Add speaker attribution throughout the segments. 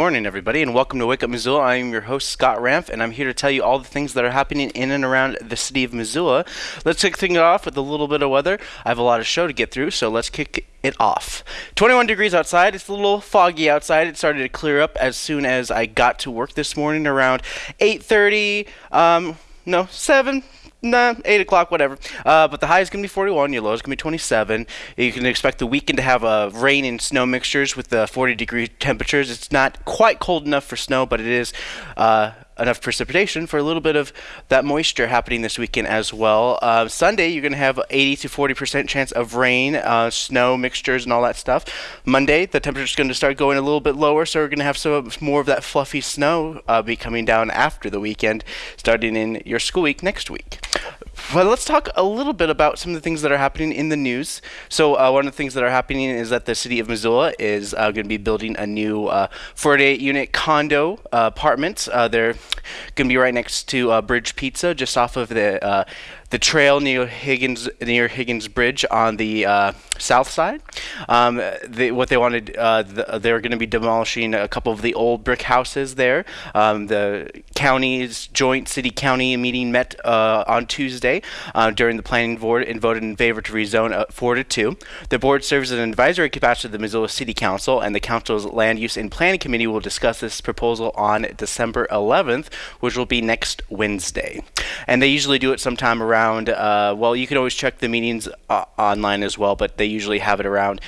Speaker 1: Morning, everybody, and welcome to Wake Up Missoula. I am your host, Scott Ramp, and I'm here to tell you all the things that are happening in and around the city of Missoula. Let's kick things off with a little bit of weather. I have a lot of show to get through, so let's kick it off. 21 degrees outside. It's a little foggy outside. It started to clear up as soon as I got to work this morning around 8:30. Um, no, 7 Nah, 8 o'clock, whatever. Uh, but the high is going to be 41, your low is going to be 27. You can expect the weekend to have uh, rain and snow mixtures with the 40 degree temperatures. It's not quite cold enough for snow, but it is uh, enough precipitation for a little bit of that moisture happening this weekend as well. Uh, Sunday, you're going to have 80 to 40% chance of rain, uh, snow mixtures, and all that stuff. Monday, the temperature is going to start going a little bit lower, so we're going to have some more of that fluffy snow uh, be coming down after the weekend, starting in your school week next week. But let's talk a little bit about some of the things that are happening in the news. So uh, one of the things that are happening is that the city of Missoula is uh, going to be building a new 48-unit uh, condo uh, apartment. Uh, they're going to be right next to Bridge Pizza, just off of the the trail near Higgins near Higgins Bridge on the uh, south side. Um, they, what they wanted, uh, the, they were going to be demolishing a couple of the old brick houses there. Um, the county's joint city-county meeting met uh, on Tuesday uh, during the planning board and voted in favor to rezone uh, four to two. The board serves as an advisory capacity to the Missoula City Council, and the council's land use and planning committee will discuss this proposal on December 11th, which will be next Wednesday. And they usually do it sometime around around, uh, well, you can always check the meetings uh, online as well, but they usually have it around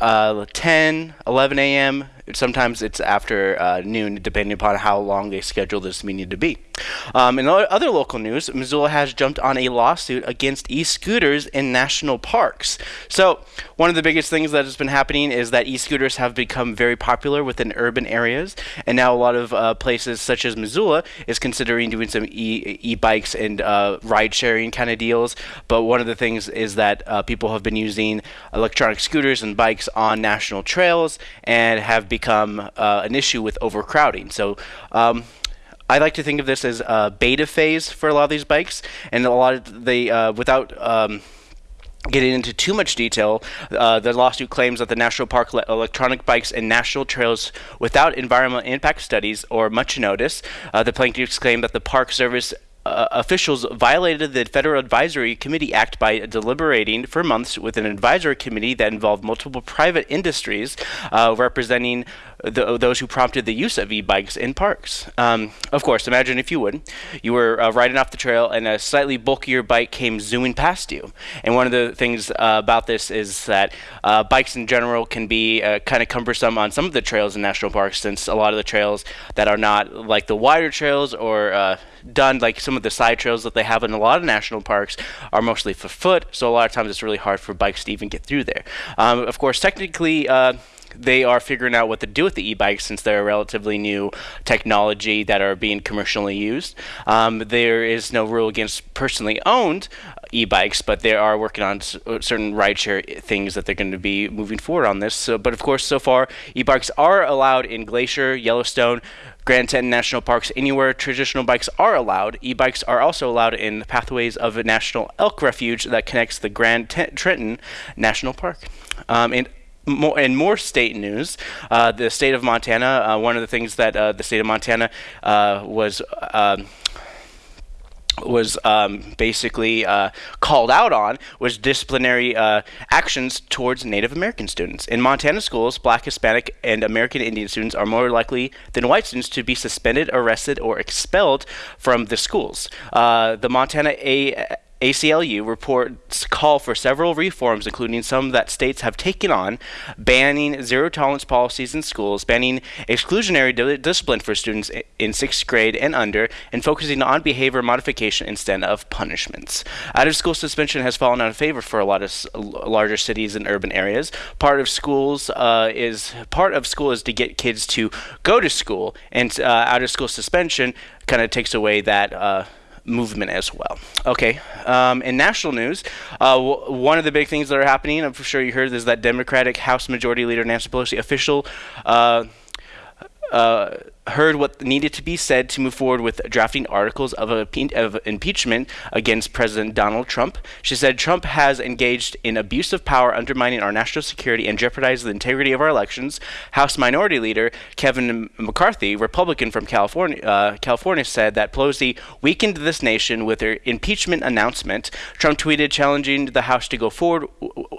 Speaker 1: uh, 10, 11 a.m. Sometimes it's after uh, noon, depending upon how long they schedule this meeting to be. Um, in other local news, Missoula has jumped on a lawsuit against e-scooters in national parks. So one of the biggest things that has been happening is that e-scooters have become very popular within urban areas, and now a lot of uh, places such as Missoula is considering doing some e- e-bikes and uh, ride-sharing kind of deals. But one of the things is that uh, people have been using electronic scooters and bikes on national trails and have become uh, an issue with overcrowding. So um, I like to think of this as a beta phase for a lot of these bikes, and a lot of the uh, without. Um, Getting into too much detail, uh, the lawsuit claims that the national park electronic bikes and national trails without environmental impact studies or much notice. Uh, the plaintiffs claim that the Park Service uh, officials violated the Federal Advisory Committee Act by deliberating for months with an advisory committee that involved multiple private industries uh, representing the, those who prompted the use of e-bikes in parks. Um, of course, imagine if you would, you were uh, riding off the trail and a slightly bulkier bike came zooming past you. And one of the things uh, about this is that uh, bikes in general can be uh, kind of cumbersome on some of the trails in national parks, since a lot of the trails that are not like the wider trails or done like some of the side trails that they have in a lot of national parks are mostly for foot, so a lot of times it's really hard for bikes to even get through there. Um, of course, technically, uh, they are figuring out what to do with the e-bikes since they're a relatively new technology that are being commercially used. Um, there is no rule against personally owned e-bikes, but they are working on certain rideshare things that they're going to be moving forward on this. So, but of course, so far e-bikes are allowed in Glacier, Yellowstone, Grand Teton National Parks, anywhere traditional bikes are allowed. E-bikes are also allowed in the pathways of a national elk refuge that connects the Grand Teton National Park. Um, and more and more state news. Uh, the state of Montana. Uh, one of the things that uh, the state of Montana uh, was um, was um, basically uh, called out on was disciplinary uh, actions towards Native American students. In Montana schools, black, Hispanic, and American Indian students are more likely than white students to be suspended, arrested, or expelled from the schools. Uh, the Montana A ACLU reports call for several reforms, including some that states have taken on, banning zero tolerance policies in schools, banning exclusionary di discipline for students in sixth grade and under, and focusing on behavior modification instead of punishments. Out of school suspension has fallen out of favor for a lot of larger cities and urban areas. Part of schools uh, is part of school is to get kids to go to school, and uh, out of school suspension kind of takes away that. Uh, movement as well. Okay, um, in national news, uh, one of the big things that are happening, I'm sure you heard, is that Democratic House Majority Leader Nancy Pelosi official. Uh, uh, heard what needed to be said to move forward with drafting articles of, of, impeachment against President Donald Trump. She said Trump has engaged in abuse of power, undermining our national security and jeopardizing the integrity of our elections. House Minority Leader Kevin McCarthy, Republican from California, uh, California, said that Pelosi weakened this nation with her impeachment announcement. Trump tweeted challenging the House to go forward,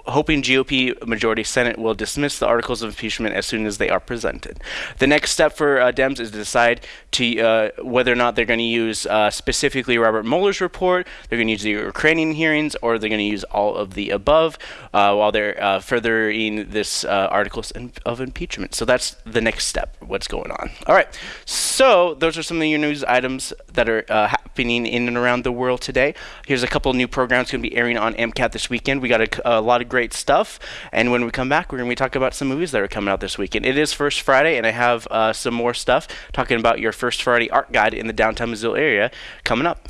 Speaker 1: hoping GOP majority Senate will dismiss the articles of impeachment as soon as they are presented. The next step for uh, Dems is to decide to uh, whether or not they're going to use uh, specifically Robert Mueller's report, they're going to use the Ukrainian hearings, or they're going to use all of the above uh, while they're uh, furthering this uh, articles of impeachment. So that's the next step. What's going on? All right. So those are some of your news items that are happening in and around the world today. Here's a couple new programs going to be airing on MCAT this weekend. We got a, a lot of great stuff, and when we come back, we're going to be talking about some movies that are coming out this weekend. It is First Friday, and I have some more stuff talking about your First Friday art guide in the downtown Missoula area coming up.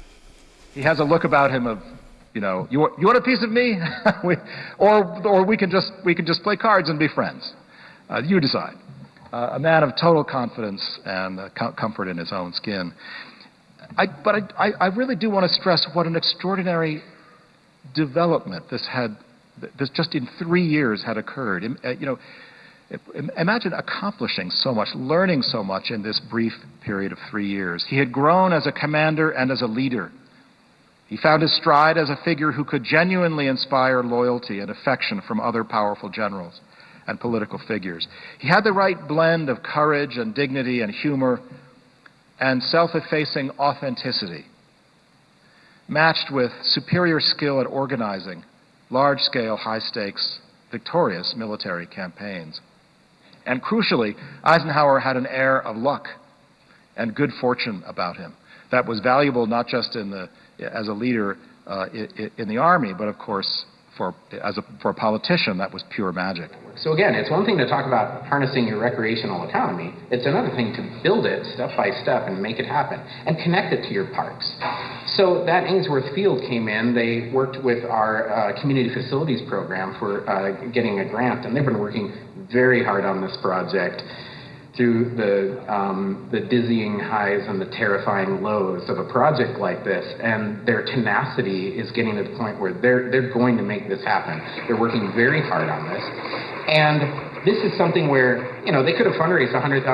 Speaker 2: He has a look about him of, you know, you want, you want a piece of me? we, or, or we, can just, we can just play cards and be friends. Uh, you decide. Uh, a man of total confidence and uh, com- comfort in his own skin. I, but I, I, I really do want to stress what an extraordinary development this had, this just in three years had occurred. Uh, you know, Imagine accomplishing so much, learning so much in this brief period of three years. He had grown as a commander and as a leader. He found his stride as a figure who could genuinely inspire loyalty and affection from other powerful generals and political figures. He had the right blend of courage and dignity and humor and self effacing authenticity, matched with superior skill at organizing large scale, high stakes, victorious military campaigns. And crucially, Eisenhower had an air of luck and good fortune about him that was valuable not just in the, as a leader uh, in, in the Army, but of course for, as a, for a politician, that was pure magic.
Speaker 3: So again, it's one thing to talk about harnessing your recreational economy. It's another thing to build it step by step and make it happen and connect it to your parks. So that Ainsworth Field came in. They worked with our uh, community facilities program for uh, getting a grant, and they've been working very hard on this project through the, um, the dizzying highs and the terrifying lows of a project like this. And their tenacity is getting to the point where they're, they're going to make this happen. They're working very hard on this. And this is something where, you know, they could have fundraised $100,000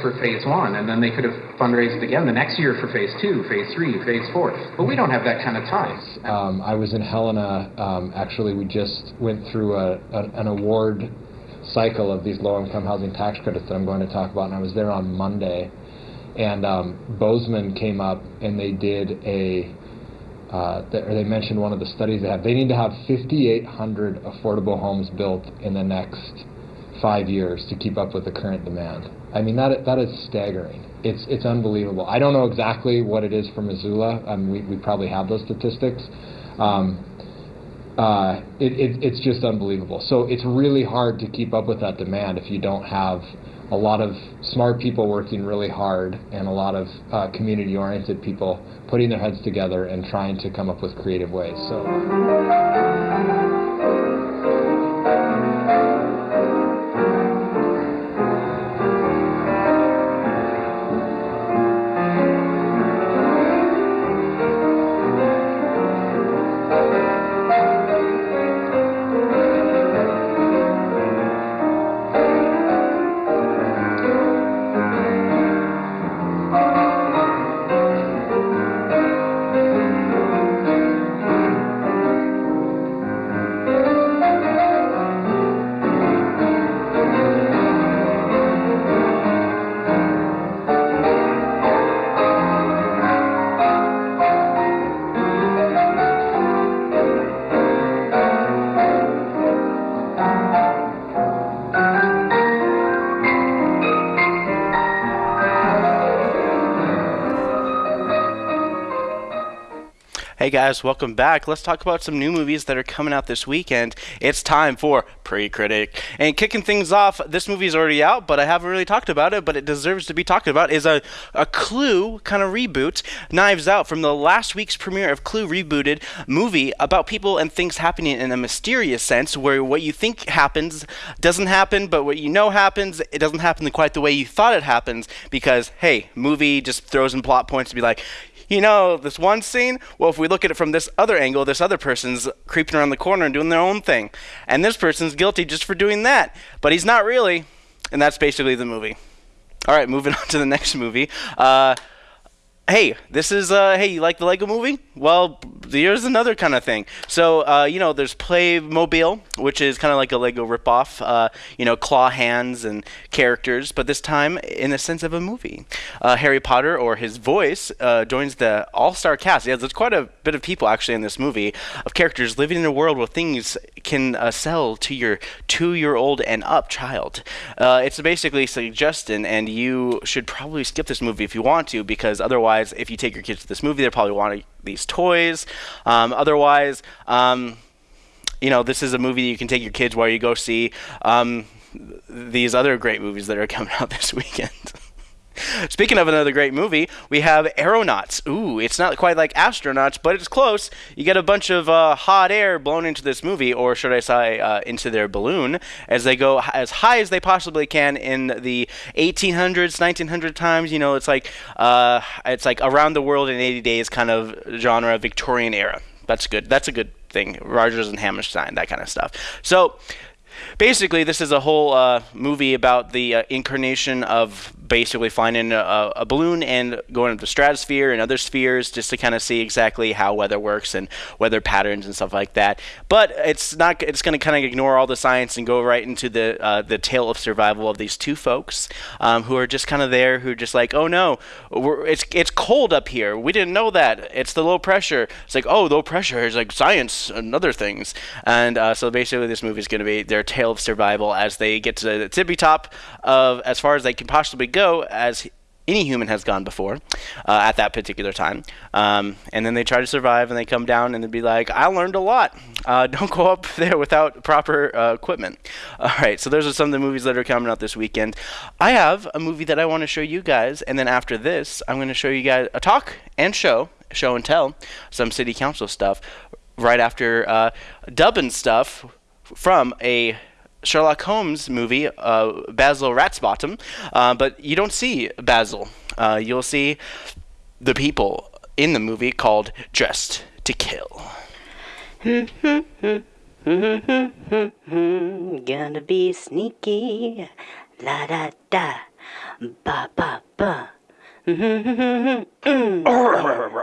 Speaker 3: for phase one, and then they could have fundraised again the next year for phase two, phase three, phase four. But we don't have that kind of time.
Speaker 4: Um, I was in Helena. Um, actually, we just went through a, a, an award cycle of these low-income housing tax credits that I'm going to talk about, and I was there on Monday, and um, Bozeman came up and they did a, uh, or they mentioned one of the studies they have. They need to have 5,800 affordable homes built in the next five years to keep up with the current demand. I mean that that is staggering. It's it's unbelievable. I don't know exactly what it is for Missoula. I mean, we we probably have those statistics. Um, uh, it, it, it's just unbelievable. So it's really hard to keep up with that demand if you don't have a lot of smart people working really hard and a lot of uh, community oriented people putting their heads together and trying to come up with creative ways. So.
Speaker 1: Guys, welcome back. Let's talk about some new movies that are coming out this weekend. It's time for Pre-Critic. And kicking things off, this movie is already out, but I haven't really talked about it, but it deserves to be talked about, is a, a Clue kind of reboot, Knives Out, from the last week's premiere of Clue Rebooted movie about people and things happening in a mysterious sense, where what you think happens doesn't happen, but what you know happens, it doesn't happen quite the way you thought it happens, because, hey, movie just throws in plot points to be like, you know, this one scene, well, if we look at it from this other angle, this other person's creeping around the corner and doing their own thing. And this person's guilty just for doing that. But he's not really. And that's basically the movie. All right, moving on to the next movie. Uh, hey, this is uh, hey, you like the Lego Movie? Well, here's another kind of thing. So uh, you know, there's Playmobil, which is kind of like a Lego ripoff. Uh, you know, claw hands and characters, but this time in the sense of a movie. Uh, Harry Potter or his voice uh, joins the all-star cast. Yeah, there's quite a bit of people actually in this movie of characters living in a world where things can uh, sell to your two-year-old and up child. it's basically suggesting, and you should probably skip this movie if you want to, because otherwise, if you take your kids to this movie, they'll probably want these toys. Um, otherwise, um, you know, this is a movie you can take your kids while you go see um, these other great movies that are coming out this weekend. Speaking of another great movie, we have Aeronauts. Ooh, it's not quite like astronauts, but it's close. You get a bunch of uh, hot air blown into this movie, or should I say, uh, into their balloon, as they go as high as they possibly can in the 1800s, 1900 times. You know, it's like uh, it's like around the world in 80 days kind of genre, Victorian era. That's good. That's a good thing. Rodgers and Hammerstein, that kind of stuff. So basically, this is a whole uh, movie about the uh, incarnation of basically finding a, a, balloon and going into the stratosphere and other spheres just to kind of see exactly how weather works and weather patterns and stuff like that. But it's not. It's going to kind of ignore all the science and go right into the uh, the tale of survival of these two folks um, who are just kind of there, who are just like, oh no, it's it's cold up here. We didn't know that. It's the low pressure. It's like, oh, low pressure is like science and other things. And uh, so basically, this movie is going to be their tale of survival as they get to the tippy top of as far as they can possibly go go as any human has gone before uh, at that particular time. Um, and then they try to survive and they come down and they'd be like, I learned a lot. Uh, don't go up there without proper uh, equipment. All right, so those are some of the movies that are coming out this weekend. I have a movie that I want to show you guys. And then after this, I'm going to show you guys a talk and show, show and tell, some city council stuff right after uh, dubbing stuff from a Sherlock Holmes movie, uh, Basil Ratsbottom, uh, but you don't see Basil. Uh, you'll see the people in the movie called Dressed to Kill.
Speaker 5: Gonna be sneaky, la da da, ba ba ba.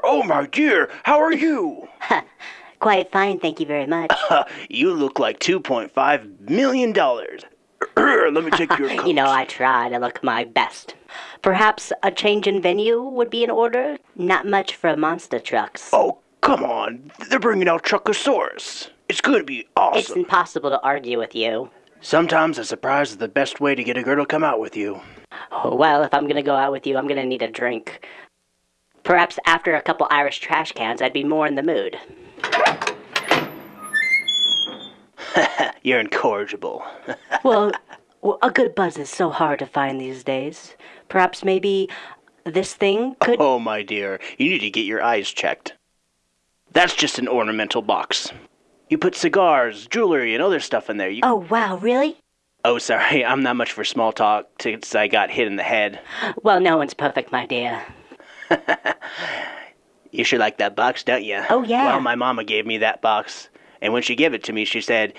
Speaker 1: oh my dear, how are you?
Speaker 5: Quite fine, thank you very much.
Speaker 1: you look like $2.5 million. Let me take your coat.
Speaker 5: you know, I try to look my best. Perhaps a change in venue would be in order? Not much for monster trucks.
Speaker 1: Oh, come on. They're bringing out Truckosaurus. It's going to be awesome.
Speaker 5: It's impossible to argue with you.
Speaker 1: Sometimes a surprise is the best way to get a girl to come out with you.
Speaker 5: Oh, well, if I'm going to go out with you, I'm going to need a drink. Perhaps after a couple Irish trash cans, I'd be more in the mood.
Speaker 1: You're incorrigible.
Speaker 5: well, a good buzz is so hard to find these days. Perhaps maybe this thing could.
Speaker 1: Oh, my dear, you need to get your eyes checked. That's just an ornamental box. You put cigars, jewelry, and other stuff in there. You...
Speaker 5: Oh, wow, really?
Speaker 1: Oh, sorry, I'm not much for small talk since I got hit in the head.
Speaker 5: Well, no one's perfect, my dear.
Speaker 1: You sure like that box, don't you?
Speaker 5: Oh, yeah.
Speaker 1: Well, my mama gave me that box. And when she gave it to me, she said,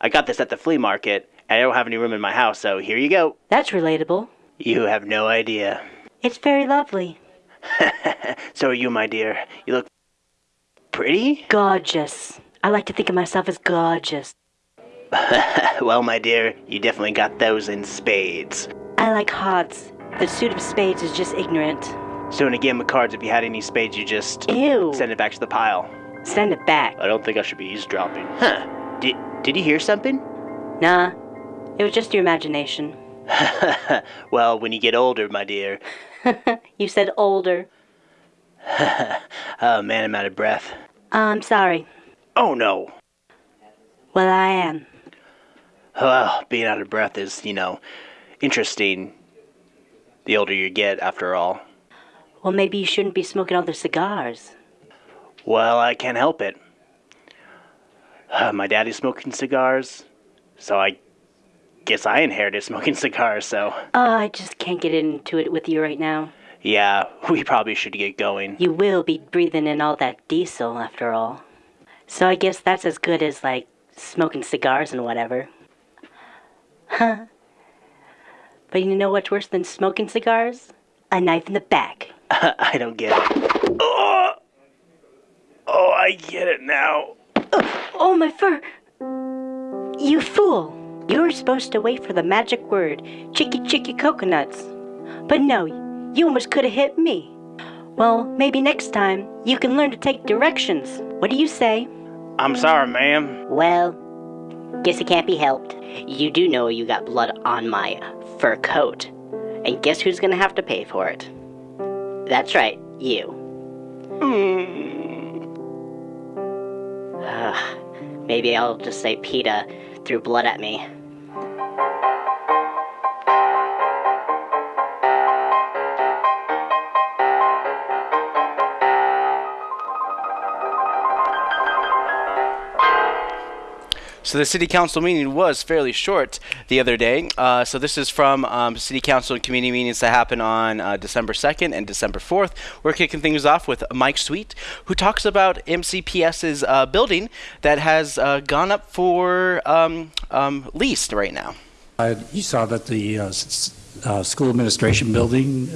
Speaker 1: I got this at the flea market, and I don't have any room in my house, so here you go.
Speaker 5: That's relatable.
Speaker 1: You have no idea.
Speaker 5: It's very lovely.
Speaker 1: so are you, my dear. You look pretty?
Speaker 5: Gorgeous. I like to think of myself as gorgeous.
Speaker 1: well, my dear, you definitely got those in spades.
Speaker 5: I like hearts. The suit of spades is just ignorant.
Speaker 1: So in a game of cards, if you had any spades, you just
Speaker 5: Ew.
Speaker 1: send it back to the pile.
Speaker 5: Send it back.
Speaker 1: I don't think I should be eavesdropping. Huh. Did, did you hear something?
Speaker 5: Nah. It was just your imagination.
Speaker 1: well, when you get older, my dear.
Speaker 5: you said older.
Speaker 1: oh man, I'm out of breath.
Speaker 5: I'm sorry.
Speaker 1: Oh no.
Speaker 5: Well, I am.
Speaker 1: Well, being out of breath is, you know, interesting. The older you get, after all.
Speaker 5: Well, maybe you shouldn't be smoking all the cigars.
Speaker 1: Well, I can't help it. Uh, my daddy's smoking cigars, so I guess I inherited smoking cigars, so.
Speaker 5: Oh, I just can't get into it with you right now.
Speaker 1: Yeah, we probably should get going.
Speaker 5: You will be breathing in all that diesel, after all. So I guess that's as good as, like, smoking cigars and whatever. Huh. But you know what's worse than smoking cigars? A knife in the back.
Speaker 1: I don't get it. Oh, oh, I get it now.
Speaker 5: Oh, oh my fur! You fool! You were supposed to wait for the magic word, chicky chicky coconuts. But no, you almost could have hit me. Well, maybe next time you can learn to take directions. What do you say?
Speaker 1: I'm sorry, ma'am.
Speaker 5: Well, guess it can't be helped. You do know you got blood on my fur coat. And guess who's gonna have to pay for it? That's right, you. Hmm. Ugh, maybe I'll just say PETA threw blood at me.
Speaker 1: So the city council meeting was fairly short the other day. Uh, so this is from um, city council and community meetings that happen on uh, December 2nd and December 4th. We're kicking things off with Mike Sweet, who talks about MCPS's uh, building that has uh, gone up for um, um, lease right now.
Speaker 6: You saw that the uh, uh, school administration building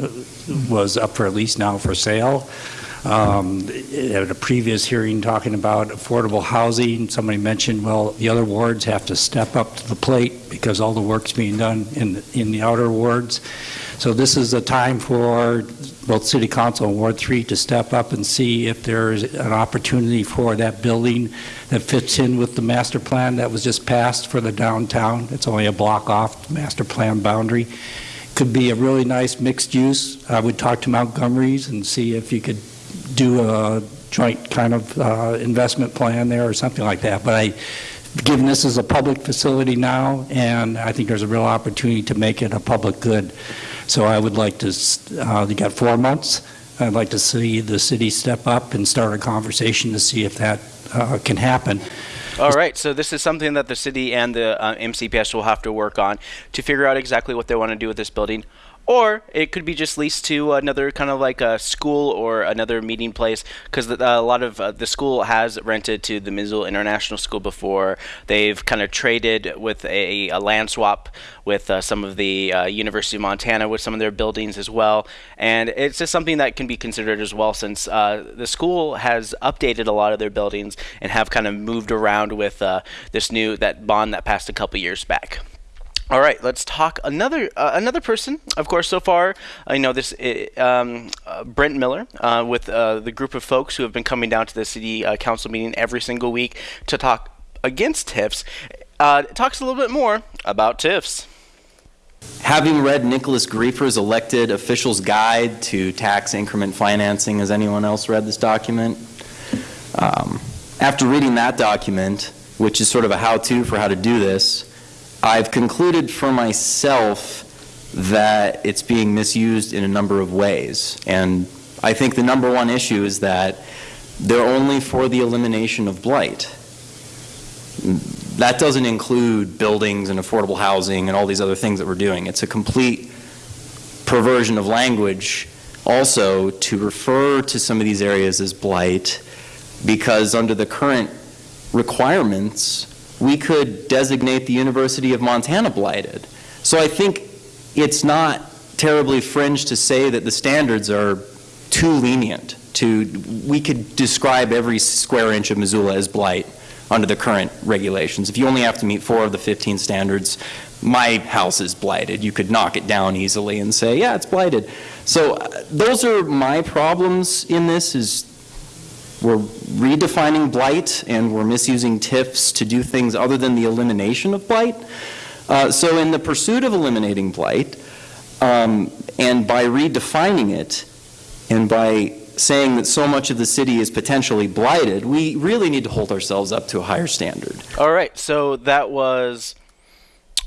Speaker 6: was up for lease now for sale. Um, At a previous hearing talking about affordable housing, somebody mentioned, well, the other wards have to step up to the plate because all the work's being done in, the- in the outer wards. So this is a time for both City Council and Ward 3 to step up and see if there's an opportunity for that building that fits in with the master plan that was just passed for the downtown. It's only a block off the master plan boundary. Could be a really nice mixed use. I would talk to Montgomery's and see if you could do a joint kind of uh, investment plan there or something like that. But I, given this is a public facility now, and I think there's a real opportunity to make it a public good. So I would like to, uh, you got four months. I'd like to see the city step up and start a conversation to see if that uh, can happen.
Speaker 1: All right, so this is something that the city and the uh, MCPS will have to work on to figure out exactly what they want to do with this building. Or it could be just leased to another kind of like a school or another meeting place because a lot of uh, the school has rented to the Missoula International School before. They've kind of traded with a, a land swap with uh, some of the uh, University of Montana with some of their buildings as well. And it's just something that can be considered as well since uh, the school has updated a lot of their buildings and have kind of moved around with uh, this new that bond that passed a couple years back. All right, let's talk another uh, another person. Of course, so far I know this uh, um, uh, Brent Miller uh, with uh, the group of folks who have been coming down to the city uh, council meeting every single week to talk against TIFs. Uh, talks a little bit more about TIFs.
Speaker 7: Having read Nicholas Greifer's elected official's guide to tax increment financing, has anyone else read this document? Um, after reading that document, which is sort of a how-to for how to do this, I've concluded for myself that it's being misused in a number of ways. And I think the number one issue is that they're only for the elimination of blight. That doesn't include buildings and affordable housing and all these other things that we're doing. It's a complete perversion of language also to refer to some of these areas as blight because under the current requirements, we could designate the University of Montana blighted. So I think it's not terribly fringe to say that the standards are too lenient to, we could describe every square inch of Missoula as blight under the current regulations. If you only have to meet four of the 15 standards, my house is blighted. You could knock it down easily and say, yeah, it's blighted. So uh, those are my problems in this is we're redefining blight and we're misusing TIFs to do things other than the elimination of blight. Uh, so in the pursuit of eliminating blight, um, and by redefining it, and by saying that so much of the city is potentially blighted, we really need to hold ourselves up to a higher standard.
Speaker 1: All right, so that was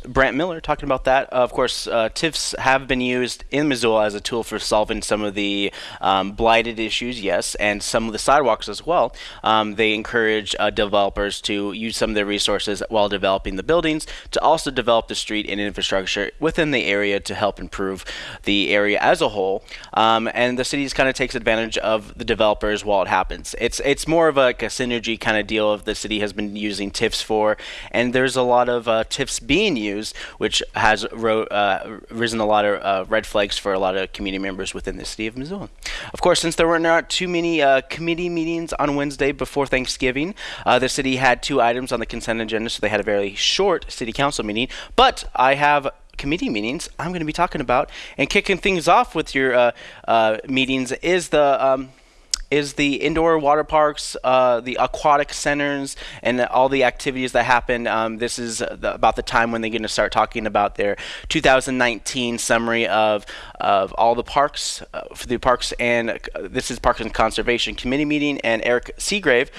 Speaker 1: Brant Miller talking about that. Uh, of course, uh, TIFs have been used in Missoula as a tool for solving some of the um, blighted issues, yes, and some of the sidewalks as well. Um, they encourage uh, developers to use some of their resources while developing the buildings to also develop the street and infrastructure within the area to help improve the area as a whole. Um, and the city kind of takes advantage of the developers while it happens. It's it's more of a, like a synergy kind of deal of the city has been using TIFs for, and there's a lot of uh, TIFs being used which has ro- uh, risen a lot of uh, red flags for a lot of community members within the city of Missoula. Of course, since there were not too many uh, committee meetings on Wednesday before Thanksgiving, uh, the city had two items on the consent agenda, so they had a very short city council meeting. But I have committee meetings I'm going to be talking about. And kicking things off with your uh, uh, meetings is the um, is the indoor water parks, uh, the aquatic centers, and all the activities that happen. Um, this is the, about the time when they're going to start talking about their 2019 summary of of all the parks uh, for the parks and uh, this is Parks and Conservation Committee meeting and Eric Seagrave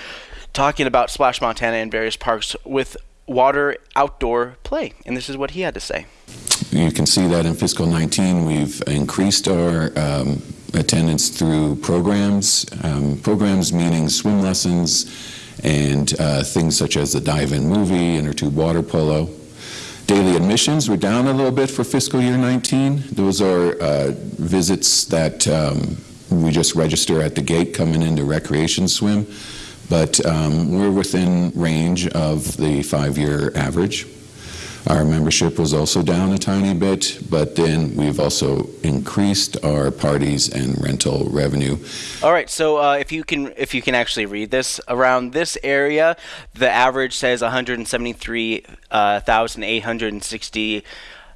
Speaker 1: talking about Splash Montana and various parks with water outdoor play. And this is what he had to say.
Speaker 8: You can see that in fiscal 19, we've increased our um, attendance through programs, um, programs meaning swim lessons and uh, things such as the dive-in movie, inner tube water polo. Daily admissions were down a little bit for fiscal year 19. Those are uh, visits that um, we just register at the gate coming into recreation swim, but um, we're within range of the five-year average. Our membership was also down a tiny bit, but then we've also increased our parties and rental revenue.
Speaker 1: All right, so uh, if you can, if you can actually read this around this area, the average says 173,860.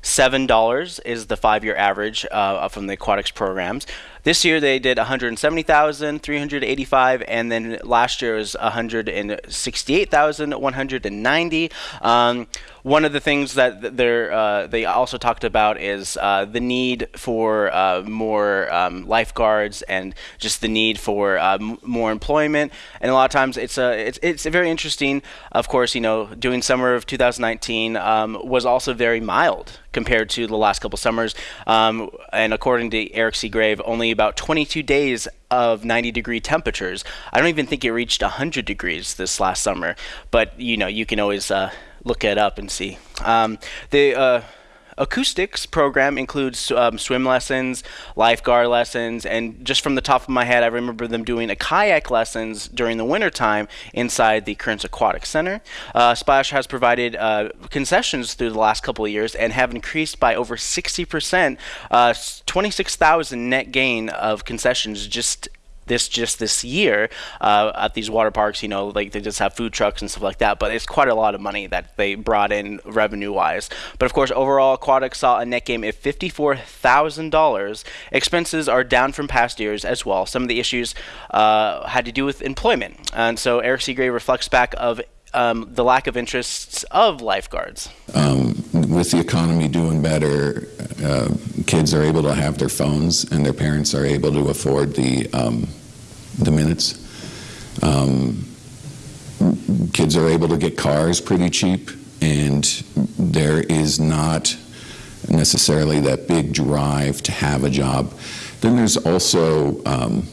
Speaker 1: Seven dollars is the five-year average uh, from the aquatics programs. This year they did 170,385, and then last year was 168,190. Um, one of the things that uh, they also talked about is uh, the need for uh, more um, lifeguards and just the need for uh, more employment. And a lot of times it's a it's it's very interesting. Of course, you know, doing summer of 2019 um, was also very mild compared to the last couple summers. Um, and according to Eric Seagrave, only about 22 days of 90 degree temperatures. I don't even think it reached 100 degrees this last summer. But you know, you can always uh, look it up and see. Um, the uh, aquatics program includes um, swim lessons, lifeguard lessons, and just from the top of my head, I remember them doing a kayak lessons during the wintertime inside the Currents Aquatic Center. Uh, Splash has provided uh, concessions through the last couple of years and have increased by over 60%, uh, 26,000 net gain of concessions just this just this year uh, at these water parks. You know, like they just have food trucks and stuff like that. But it's quite a lot of money that they brought in revenue wise. But of course, overall, Aquatics saw a net gain of fifty-four thousand dollars. Expenses are down from past years as well. Some of the issues uh, had to do with employment, and so Eric Seagrave reflects back of um, the lack of interests of lifeguards.
Speaker 8: Um, with the economy doing better, uh, kids are able to have their phones, and their parents are able to afford the um, the minutes. Um, kids are able to get cars pretty cheap, and there is not necessarily that big drive to have a job. Then there's also um,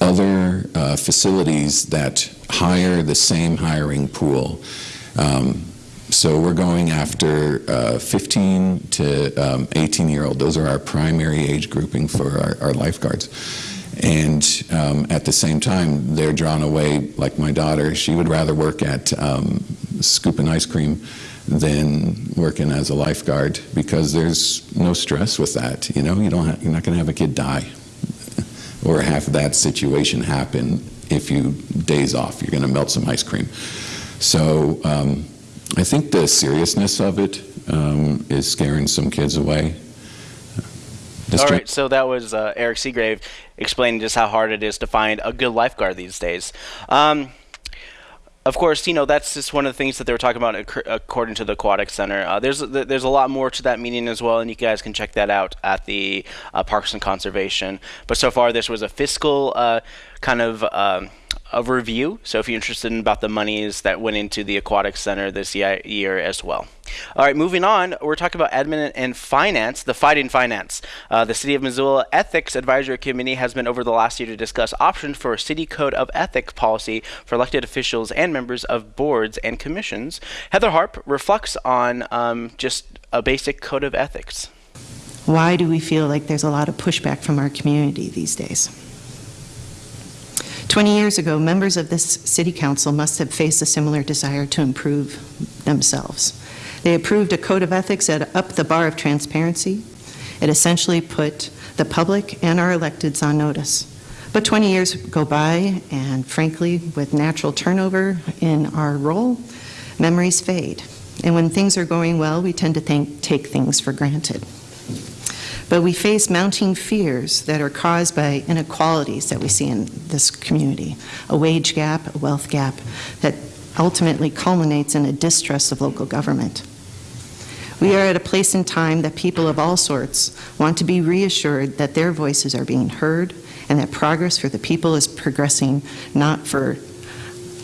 Speaker 8: other uh, facilities that hire the same hiring pool. Um, so we're going after uh, 15 to um, 18 year old. Those are our primary age grouping for our, our lifeguards. And um, at the same time, they're drawn away, like my daughter, she would rather work at um, scooping ice cream than working as a lifeguard because there's no stress with that. You know, you don't you're not going to have a kid die or have that situation happen if you days off. You're going to melt some ice cream. So um, I think the seriousness of it um, is scaring some kids away.
Speaker 1: All right, so that was uh, Eric Seagrave explaining just how hard it is to find a good lifeguard these days. Um, of course, you know that's just one of the things that they were talking about ac- according to the Aquatic Center. Uh, there's there's a lot more to that meeting as well, and you guys can check that out at the uh, Parks and Conservation. But so far, this was a fiscal uh, kind of. Um, a review. So if you're interested in about the monies that went into the aquatic center this year as well. All right, moving on, we're talking about admin and finance, the fighting finance. Uh, the City of Missoula Ethics Advisory Committee has been over the last year to discuss options for a city code of ethics policy for elected officials and members of boards and commissions. Heather Harp reflects on um, just a basic code of ethics.
Speaker 9: Why do we feel like there's a lot of pushback from our community these days? 20 years ago, members of this city council must have faced a similar desire to improve themselves. They approved a code of ethics that upped the bar of transparency. It essentially put the public and our electeds on notice. But 20 years go by, and frankly, with natural turnover in our role, memories fade. And when things are going well, we tend to think, take things for granted. But we face mounting fears that are caused by inequalities that we see in this community a wage gap, a wealth gap that ultimately culminates in a distrust of local government. We are at a place in time that people of all sorts want to be reassured that their voices are being heard and that progress for the people is progressing not for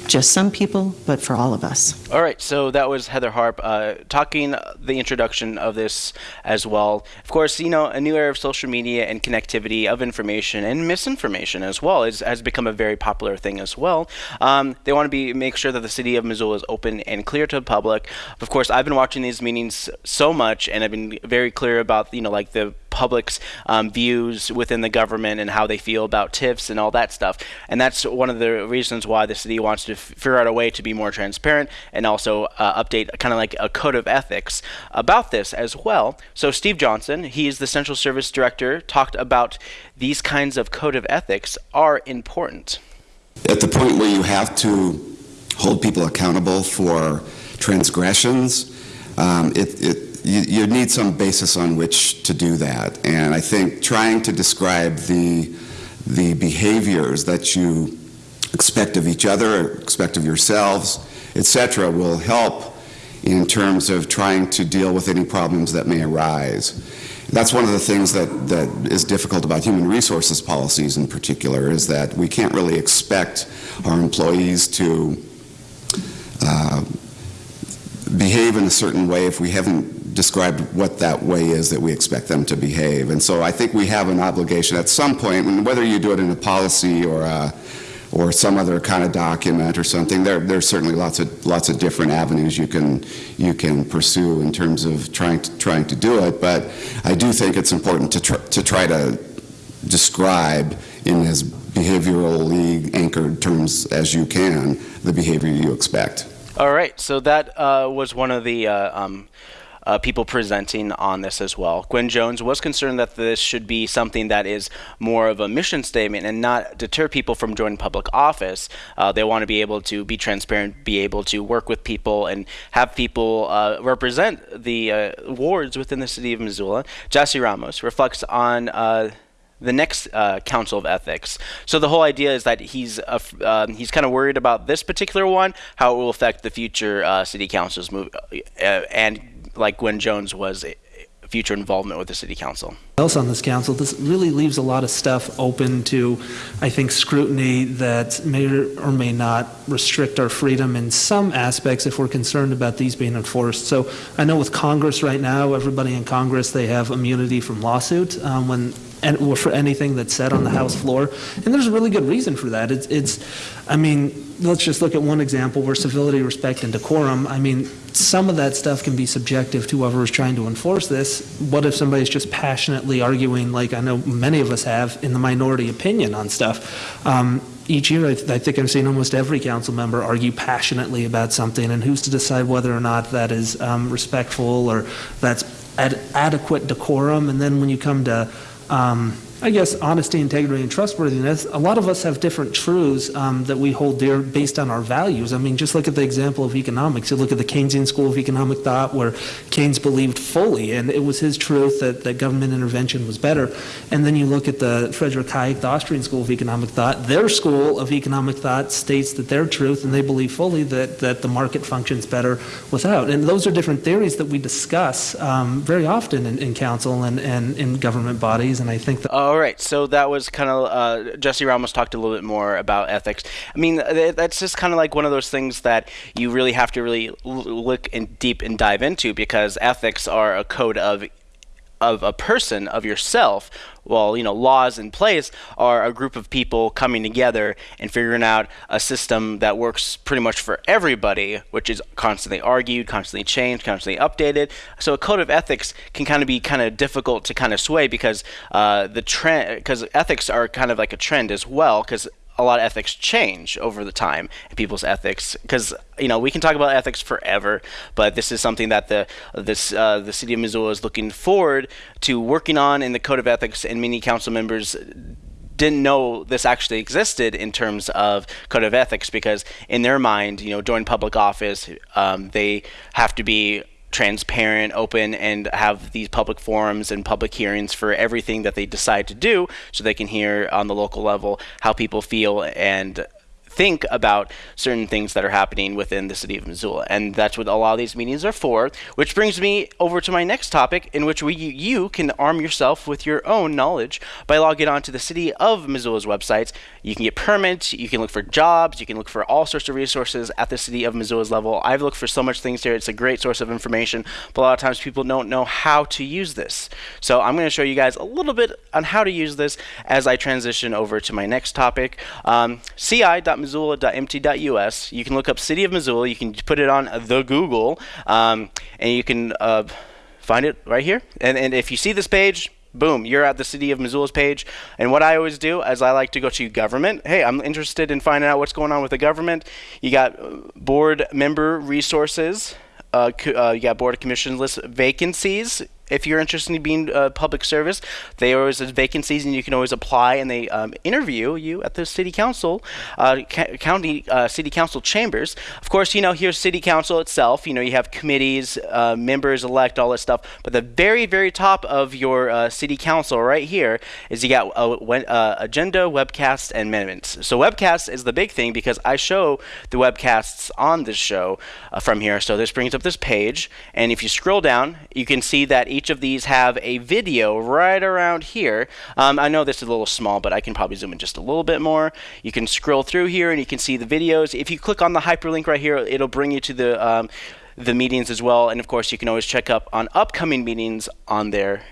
Speaker 9: just some people, but for all of us.
Speaker 1: All right, so that was Heather Harp uh, talking the introduction of this as well. Of course, you know, a new era of social media and connectivity of information and misinformation as well is, has become a very popular thing as well. Um, they want to be make sure that the city of Missoula is open and clear to the public. Of course, I've been watching these meetings so much, and I've been very clear about you know like the public's um, views within the government and how they feel about TIFs and all that stuff. And that's one of the reasons why the city wants to figure out a way to be more transparent and also uh, update kind of like a code of ethics about this as well. So Steve Johnson, he is the Central Service Director, talked about these kinds of code of ethics are important.
Speaker 10: At the point where you have to hold people accountable for transgressions, um, it, it you, you, need some basis on which to do that. And I think trying to describe the, the behaviors that you expect of each other, expect of yourselves, etc., will help in terms of trying to deal with any problems that may arise. That's one of the things that, that is difficult about human resources policies in particular, is that we can't really expect our employees to uh, behave in a certain way if we haven't described what that way is that we expect them to behave. And so I think we have an obligation at some point, whether you do it in a policy or a, or some other kind of document or something, there, there's certainly lots of lots of different avenues you can you can pursue in terms of trying to, trying to do it. But I do think it's important to try, to try to describe in as behaviorally anchored terms as you can the behavior you expect.
Speaker 1: All right, so that uh, was one of the uh, um, uh, people presenting on this as well. Gwen Jones was concerned that this should be something that is more of a mission statement and not deter people from joining public office. Uh, they want to be able to be transparent, be able to work with people, and have people uh, represent the uh, wards within the city of Missoula. Jesse Ramos reflects on uh, the next uh, council of ethics. So the whole idea is that he's uh, uh, he's kind of worried about this particular one, how it will affect the future uh, city councils move, uh, and like Gwen Jones was future involvement with the city council.
Speaker 11: Else on this council, this really leaves a lot of stuff open to, I think, scrutiny that may or may not restrict our freedom in some aspects if we're concerned about these being enforced. So I know with Congress right now, everybody in Congress they have immunity from lawsuit um, when and for anything that's said on the House floor. And there's a really good reason for that. It's, it's, I mean, let's just look at one example where civility, respect, and decorum. I mean, some of that stuff can be subjective to whoever is trying to enforce this. What if somebody's just passionately arguing, like I know many of us have, in the minority opinion on stuff? Um, each year, I, th- I, think I've seen almost every council member argue passionately about something, and who's to decide whether or not that is um, respectful or that's ad- adequate decorum? And then when you come to um, I guess honesty, integrity, and trustworthiness. A lot of us have different truths um, that we hold dear based on our values. I mean, just look at the example of economics. You look at the Keynesian School of Economic Thought, where Keynes believed fully, and it was his truth that, that government intervention was better. And then you look at the Friedrich Hayek, the Austrian School of Economic Thought. Their school of economic thought states that their truth, and they believe fully that, that the market functions better without. And those are different theories that we discuss um, very often in, in council and, and in government bodies. And I think that.
Speaker 1: All right, so that was kind of uh, Jesse Ramos talked a little bit more about ethics. I mean, that's just kind of like one of those things that you really have to really look in deep and dive into because ethics are a code of of a person of yourself well you know laws in place are a group of people coming together and figuring out a system that works pretty much for everybody which is constantly argued constantly changed constantly updated. So a code of ethics can kind of be kind of difficult to kind of sway because uh, the trend because ethics are kind of like a trend as well because a lot of ethics change over the time and people's ethics because you know we can talk about ethics forever but this is something that the this uh, the city of missoula is looking forward to working on in the code of ethics and many council members didn't know this actually existed in terms of code of ethics because in their mind you know during public office um, they have to be transparent, open, and have these public forums and public hearings for everything that they decide to do so they can hear on the local level how people feel and think about certain things that are happening within the city of Missoula. And that's what a lot of these meetings are for, which brings me over to my next topic in which we, you can arm yourself with your own knowledge by logging on to the city of Missoula's websites. You can get permits, you can look for jobs, you can look for all sorts of resources at the city of Missoula's level. I've looked for so much things here. It's a great source of information, but a lot of times people don't know how to use this. So I'm going to show you guys a little bit on how to use this as I transition over to my next topic. Um, ci.missoula missoula.mt.us. You can look up City of Missoula. You can put it on the Google, um, and you can uh, find it right here. And, and if you see this page, boom, you're at the City of Missoula's page. And what I always do is I like to go to government. Hey, I'm interested in finding out what's going on with the government. You got board member resources. Uh, uh, you got board of commissions list vacancies if you're interested in being uh, public service, they always have vacancies and you can always apply and they um, interview you at the city council, uh, ca- county uh, city council chambers. Of course, you know here's city council itself. You know you have committees, uh, members elect, all this stuff. But the very very top of your uh, city council right here is you got uh, agenda, webcast, and amendments. So webcast is the big thing because I show the webcasts on this show from here. So this brings up this page, and if you scroll down, you can see that each of these have a video right around here. Um, I know this is a little small, but I can probably zoom in just a little bit more. You can scroll through here and you can see the videos. If you click on the hyperlink right here, it'll bring you to the um, the meetings as well. And of course, you can always check up on upcoming meetings on there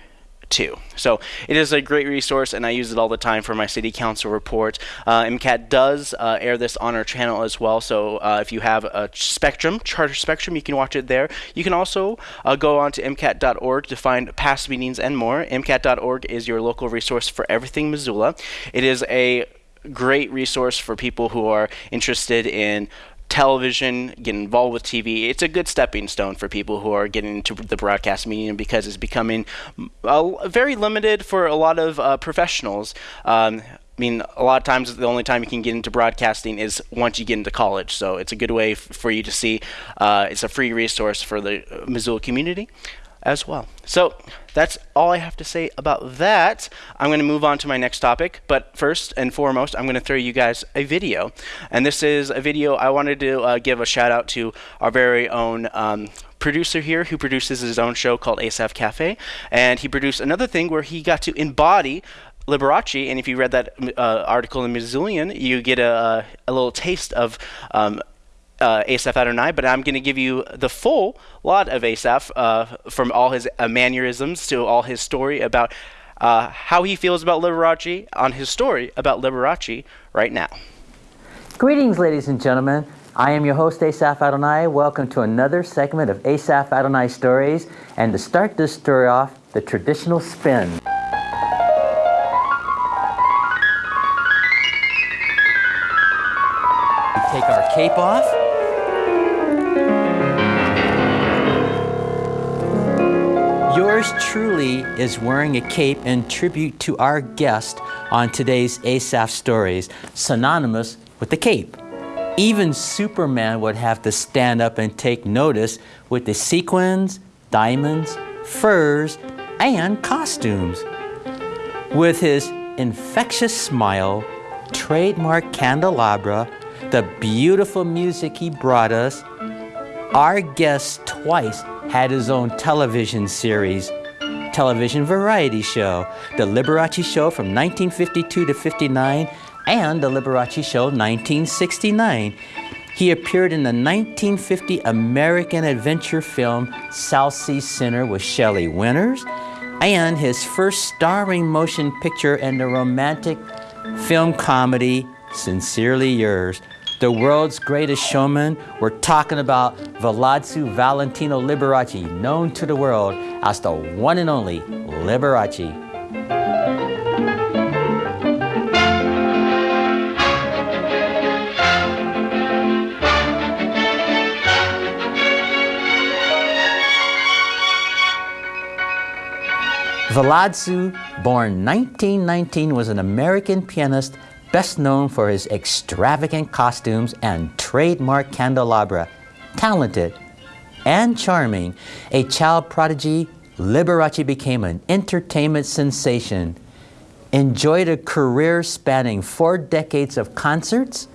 Speaker 1: too. So it is a great resource, and I use it all the time for my city council report. Uh, MCAT does uh, air this on our channel as well, so uh, if you have a Spectrum, Charter Spectrum, you can watch it there. You can also uh, go on to MCAT.org to find past meetings and more. MCAT.org is your local resource for everything Missoula. It is a great resource for people who are interested in television, get involved with TV. It's a good stepping stone for people who are getting into the broadcast medium because it's becoming uh, very limited for a lot of uh, professionals. Um, I mean, a lot of times the only time you can get into broadcasting is once you get into college. So it's a good way for you to see. Uh, it's a free resource for the Missoula community as well. So that's all I have to say about that. I'm going to move on to my next topic, but first and foremost, I'm going to throw you guys a video. And this is a video I wanted to uh, give a shout out to our very own um, producer here who produces his own show called ASAF Cafe. And he produced another thing where he got to embody Liberace, and if you read that uh, article in Missoulian, you get a, a little taste of um, uh, Asaph Adonai, but I'm going to give you the full lot of Asaph uh, from all his uh, mannerisms to all his story about uh, how he feels about Liberace on his story about Liberace right now.
Speaker 12: Greetings, ladies and gentlemen. I am your host, Asaph Adonai. Welcome to another segment of Asaph Adonai Stories. And to start this story off, the traditional spin. take our cape off. Yours truly is wearing a cape in tribute to our guest on today's ASAF Stories, synonymous with the cape. Even Superman would have to stand up and take notice with the sequins, diamonds, furs, and costumes. With his infectious smile, trademark candelabra, the beautiful music he brought us, our guest twice had his own television series, television variety show, The Liberace Show from 1952 to 59 and The Liberace Show 1969. He appeared in the 1950 American adventure film South Sea Sinner with Shelley Winters and his first starring motion picture in the romantic film comedy Sincerely Yours. The world's greatest showman, we're talking about Władziu Valentino Liberace, known to the world as the one and only Liberace. Władziu, born 1919, was an American pianist best known for his extravagant costumes and trademark candelabra. Talented and charming, a child prodigy, Liberace became an entertainment sensation. Enjoyed a career spanning four decades of concerts,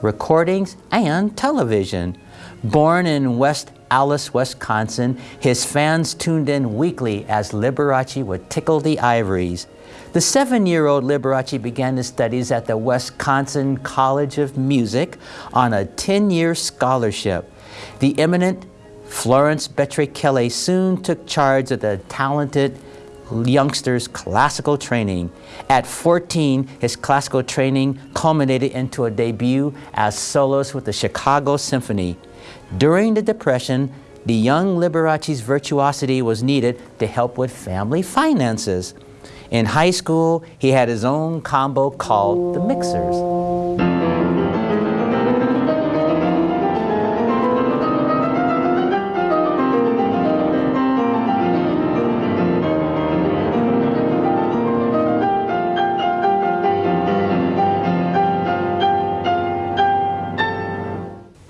Speaker 12: recordings, and television. Born in West Allis, Wisconsin, his fans tuned in weekly as Liberace would tickle the ivories. The seven-year-old Liberace began his studies at the Wisconsin College of Music on a 10-year scholarship. The eminent Florence Bettray-Kelly soon took charge of the talented youngster's classical training. At 14, his classical training culminated into a debut as soloist with the Chicago Symphony. During the Depression, the young Liberace's virtuosity was needed to help with family finances. In high school, he had his own combo called the Mixers.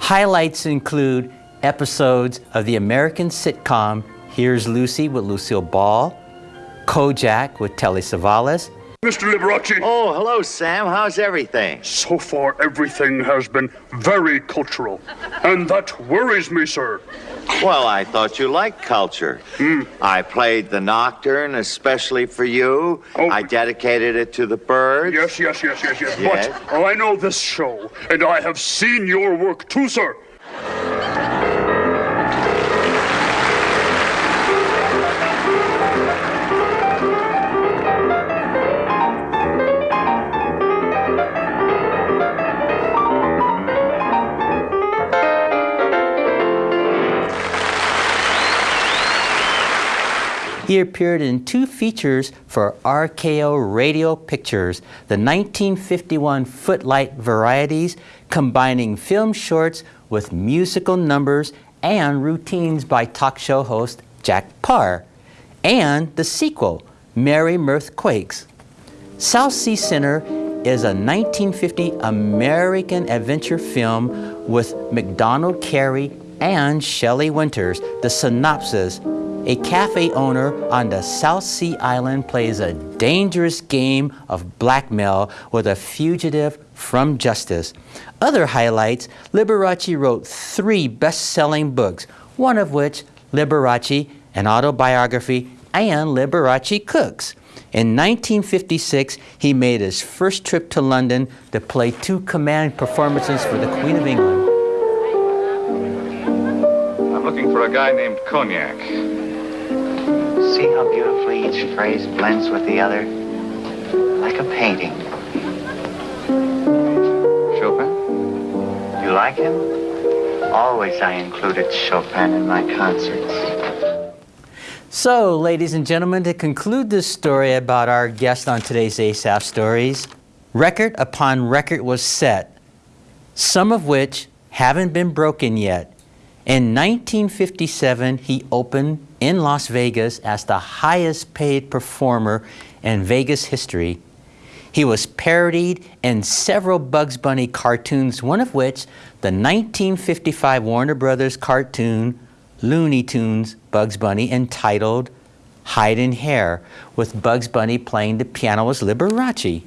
Speaker 12: Highlights include episodes of the American sitcom Here's Lucy with Lucille Ball, Kojak with Telly Savalas,
Speaker 13: Mr. Liberace.
Speaker 14: Oh, hello, Sam. How's everything?
Speaker 13: So far, everything has been very cultural. And that worries me, sir.
Speaker 14: Well, I thought you liked culture.
Speaker 13: Hmm.
Speaker 14: I played the Nocturne especially for you.
Speaker 13: Oh.
Speaker 14: I dedicated it to the birds.
Speaker 13: Yes, yes, yes, yes, yes.
Speaker 14: Yes.
Speaker 13: But I know this show, and I have seen your work too, sir.
Speaker 12: He appeared in two features for RKO Radio Pictures, the 1951 Footlight Varieties, combining film shorts with musical numbers and routines by talk show host Jack Paar, and the sequel, Merry Mirthquakes. South Sea Sinner is a 1950 American adventure film with Macdonald Carey and Shelley Winters. The synopsis a cafe owner on the South Sea Island plays a dangerous game of blackmail with a fugitive from justice. Other highlights Liberace wrote three best selling books, one of which, Liberace, an autobiography, and Liberace Cooks. In 1956, he made his first trip to London to play two command performances for the Queen of England.
Speaker 15: I'm looking for a guy named Cognac.
Speaker 14: See how beautifully each phrase blends with the other? Like a painting.
Speaker 15: Chopin?
Speaker 14: You like him? Always I included Chopin in my concerts.
Speaker 12: So, ladies and gentlemen, to conclude this story about our guest on today's ASAF Stories, record upon record was set, some of which haven't been broken yet. In 1957, he opened in Las Vegas as the highest paid performer in Vegas history. He was parodied in several Bugs Bunny cartoons, one of which, the 1955 Warner Brothers cartoon Looney Tunes Bugs Bunny entitled Hyde and Hare, with Bugs Bunny playing the piano as Liberace.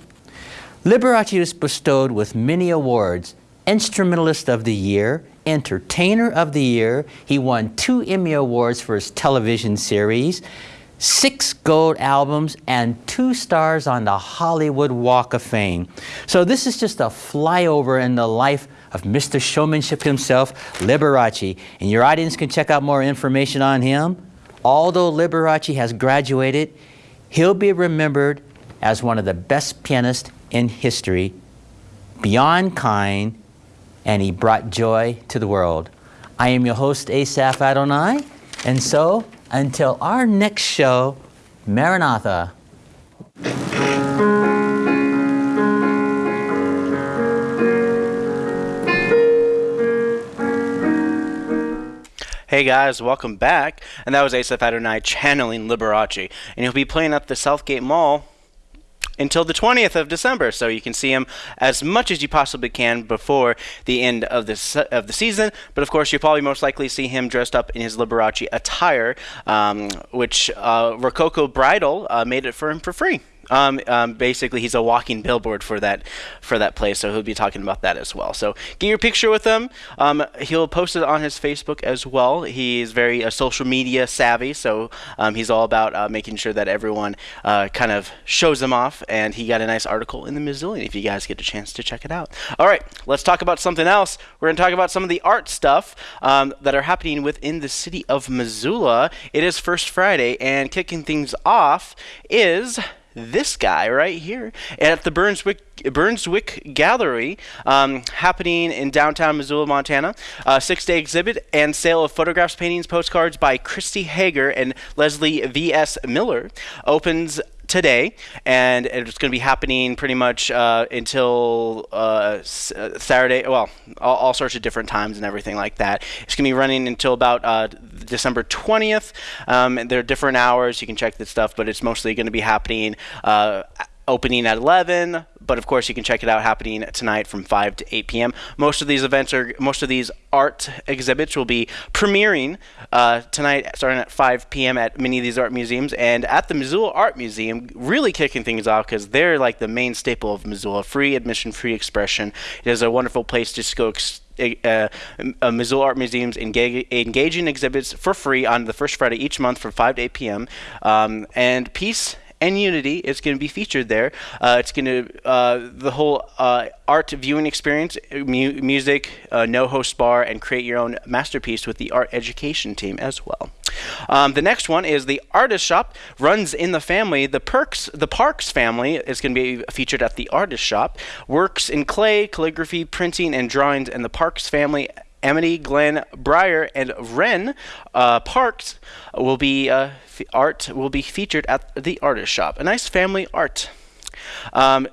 Speaker 12: Liberace was bestowed with many awards Instrumentalist of the Year, Entertainer of the Year. He won two Emmy Awards for his television series, six gold albums, and two stars on the Hollywood Walk of Fame. So, this is just a flyover in the life of Mr. Showmanship himself, Liberace. And your audience can check out more information on him. Although Liberace has graduated, he'll be remembered as one of the best pianists in history, beyond kind, and he brought joy to the world. I am your host, Asaph Adonai, and so until our next show, Maranatha.
Speaker 1: Hey guys, welcome back. And that was Asaph Adonai channeling Liberace. And he'll be playing at the Southgate Mall until the 20th of December. So you can see him as much as you possibly can before the end of the, of the season. But of course, you'll probably most likely see him dressed up in his Liberace attire, um, which uh, Rococo Bridal uh, made it for him for free. Um, um, basically, he's a walking billboard for that for that place, so he'll be talking about that as well. So get your picture with him. Um, he'll post it on his Facebook as well. He's very uh, social media savvy, so um, he's all about uh, making sure that everyone uh, kind of shows him off. And he got a nice article in the Missoulian if you guys get a chance to check it out. All right, let's talk about something else. We're going to talk about some of the art stuff um, that are happening within the city of Missoula. It is First Friday, and kicking things off is this guy right here at the Brunswick Brunswick Gallery, um, happening in downtown Missoula, Montana. A six-day exhibit and sale of photographs, paintings, postcards by Christy Hager and Leslie V.S. Miller opens today, and it's going to be happening pretty much uh, until uh, uh, Saturday. Well, all, all, sorts of different times and everything like that. It's going to be running until about uh, December 20th. Um, there are different hours. You can check this stuff, but it's mostly going to be happening uh, opening at 11 but of course you can check it out happening tonight from 5 to 8 p.m most of these events are most of these art exhibits will be premiering uh, tonight starting at 5 p.m at many of these art museums and at the missoula art museum really kicking things off because they're like the main staple of missoula. Free admission free expression. It is a wonderful place to go uh, uh, Missoula Art Museum's engage, engaging exhibits for free on the first Friday each month from 5 to 8 p.m. Um, and Peace and Unity is going to be featured there. Uh, it's going to uh, the whole uh, art viewing experience, mu- music, uh, no host bar, and create your own masterpiece with the art education team as well. Um, the next one is the artist shop runs in the family. The perks, the Parks family is going to be featured at the artist shop. Works in clay, calligraphy, printing, and drawings, and the Parks family Amity, Glenn, Breyer, and Wren uh, Parks will be uh, art will be featured at the artist shop. A nice family art. Um,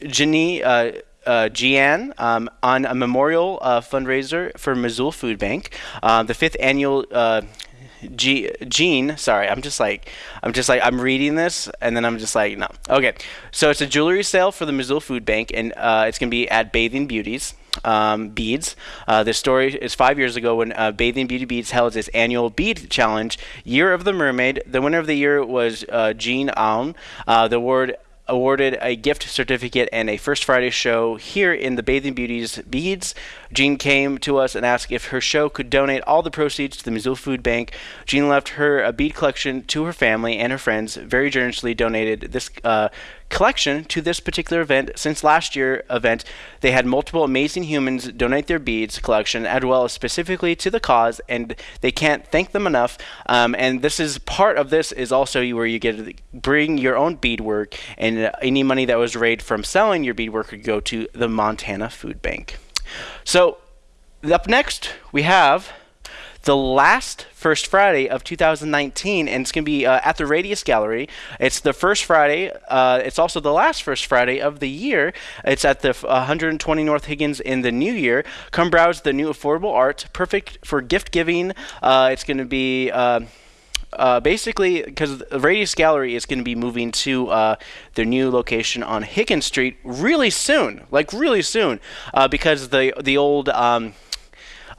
Speaker 1: Jenny. Uh, uh, Gian um, on a memorial uh, fundraiser for Missoula Food Bank, uh, the fifth annual uh, G- Gene, sorry, I'm just like, I'm just like, I'm reading this, and then I'm just like, no. Okay, so it's a jewelry sale for the Missoula Food Bank, and uh, it's gonna be at Bathing Beauties. Um, beads. Uh, this story is five years ago when uh, Bathing Beauty Beads held its annual bead challenge, Year of the Mermaid. The winner of the year was uh, Jean Aun. Uh, the award awarded a gift certificate and a First Friday show here in the Bathing Beauties Beads. Jean came to us and asked if her show could donate all the proceeds to the Missoula Food Bank. Jean left her a bead collection to her family and her friends, very generously donated this uh, collection to this particular event. Since last year event, they had multiple amazing humans donate their beads collection as well as specifically to the cause, and they can't thank them enough. Um, and this is part of this is also where you get to bring your own beadwork, and uh, any money that was raised from selling your beadwork could go to the Montana Food Bank. So, up next, we have the last First Friday of 2019, and it's going to be uh, at the Radius Gallery. It's the first Friday. Uh, it's also the last First Friday of the year. It's at the f- 120 North Higgins in the new year. Come browse the new affordable art, perfect for gift giving. Uh, it's going to be. Uh, uh, basically because the Radius Gallery is going to be moving to uh, their new location on Higgins Street really soon, like really soon, uh, because the the old um,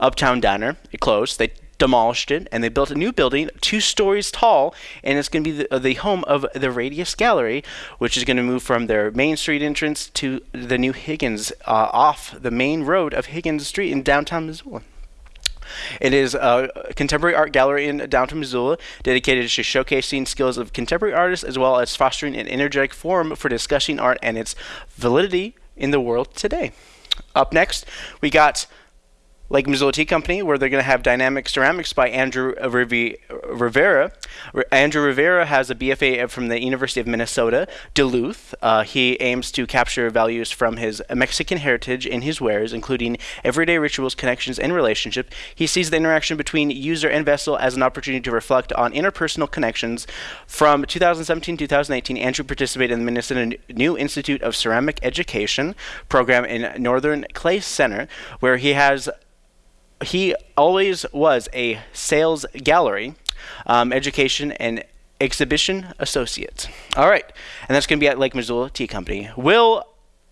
Speaker 1: Uptown Diner it closed. They demolished it and they built a new building two stories tall and it's going to be the, the home of the radius gallery which is going to move from their main street entrance to the new higgins uh, off the main road of higgins street in downtown missoula it is a contemporary art gallery in downtown Missoula dedicated to showcasing skills of contemporary artists as well as fostering an energetic forum for discussing art and its validity in the world today. Up next, we got Lake Missoula Tea Company, where they're going to have Dynamic Ceramics by Andrew Rivi- Rivera. R- Andrew Rivera has a BFA from the University of Minnesota, Duluth. Uh, he aims to capture values from his Mexican heritage in his wares, including everyday rituals, connections, and relationships. He sees the interaction between user and vessel as an opportunity to reflect on interpersonal connections. From 2017 to 2018, Andrew participated in the Minnesota New Institute of Ceramic Education program in Northern Clay Center, where he has he always was a sales gallery, um, education, and exhibition associate. All right, and that's going to be at Lake Missoula Tea Company. Will